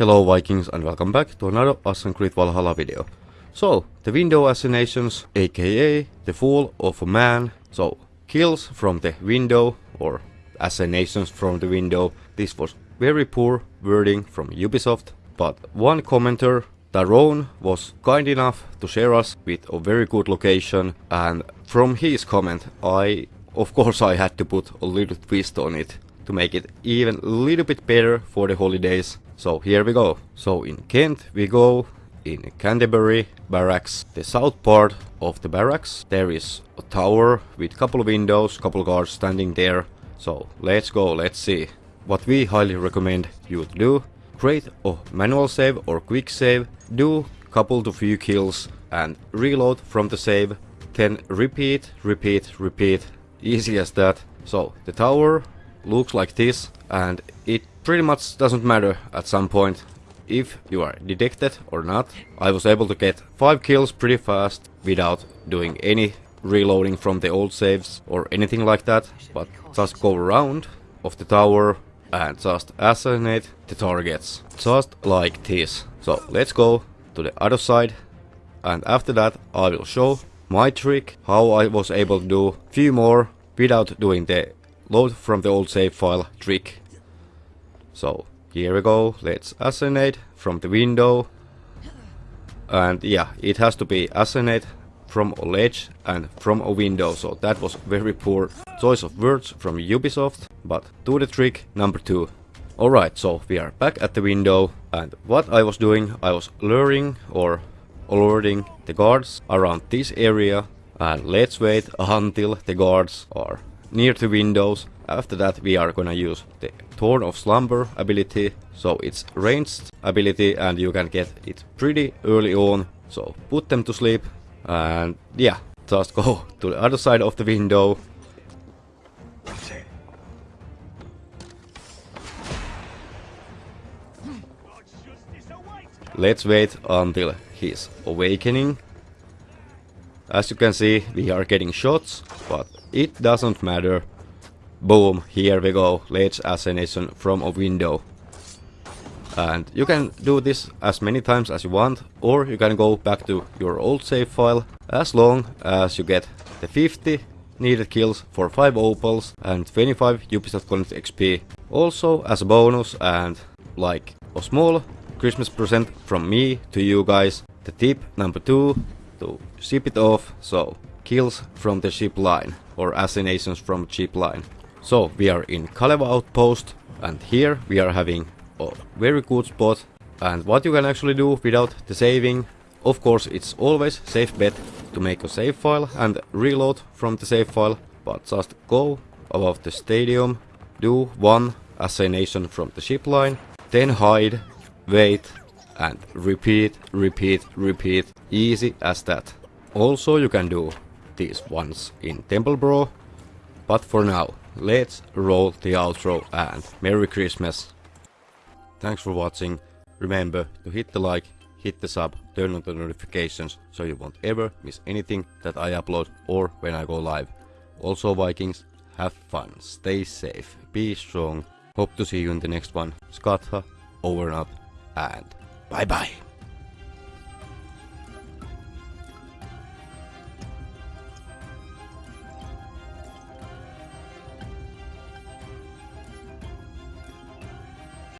Hello Vikings and welcome back to another Assassin's Creed Valhalla video. So, the window assassinations, aka the fall of a man, so kills from the window or assassinations from the window. This was very poor wording from Ubisoft, but one commenter, Daron, was kind enough to share us with a very good location and from his comment I, of course I had to put a little twist on it to make it even a little bit better for the holidays. So here we go. So in Kent we go in Canterbury barracks, the south part of the barracks. There is a tower with couple of windows, couple guards standing there. So let's go, let's see. What we highly recommend you to do, create a manual save or quick save, do couple to few kills and reload from the save. Then repeat, repeat, repeat, easy as that. So the tower looks like this and it pretty much doesn't matter at some point if you are detected or not. I was able to get 5 kills pretty fast without doing any reloading from the old saves or anything like that, but just go around of the tower and just assassinate the targets, just like this. So let's go to the other side and after that I will show my trick, how I was able to do few more without doing the load from the old save file trick. So here we go, let's assassinate from the window. And yeah, it has to be assassinate from a ledge and from a window, so that was very poor choice of words from Ubisoft, but do the trick number two. Alright, so we are back at the window, and what I was doing, I was luring or alerting the guards around this area, and let's wait until the guards are near the windows. After that we are gonna use the Thorn of Slumber ability, so it's ranged ability and you can get it pretty early on. So put them to sleep and yeah, just go to the other side of the window. Let's wait until he's awakening. As you can see, we are getting shots, but it doesn't matter. Boom, here we go, ledge assassination from a window. And you can do this as many times as you want, or you can go back to your old save file, as long as you get the 50 needed kills for 5 opals and 25 Ubisoft Connect XP. Also as a bonus and like a small Christmas present from me to you guys, the tip number 2 to ship it off, so kills from the ship line or assassinations from ship line. So we are in Calleva outpost and here we are having a very good spot and what you can actually do without the saving of course it's always safe bet to make a save file and reload from the save file but just go above the stadium do one assassination from the ship line then hide wait and repeat repeat repeat easy as that also you can do these ones in Templeborough. But for now, let's roll the outro and Merry Christmas. Thanks for watching. Remember to hit the like, hit the sub, turn on the notifications so you won't ever miss anything that I upload or when I go live. Also Vikings, have fun, stay safe, be strong. Hope to see you in the next one. Skatha, over and out, and bye bye.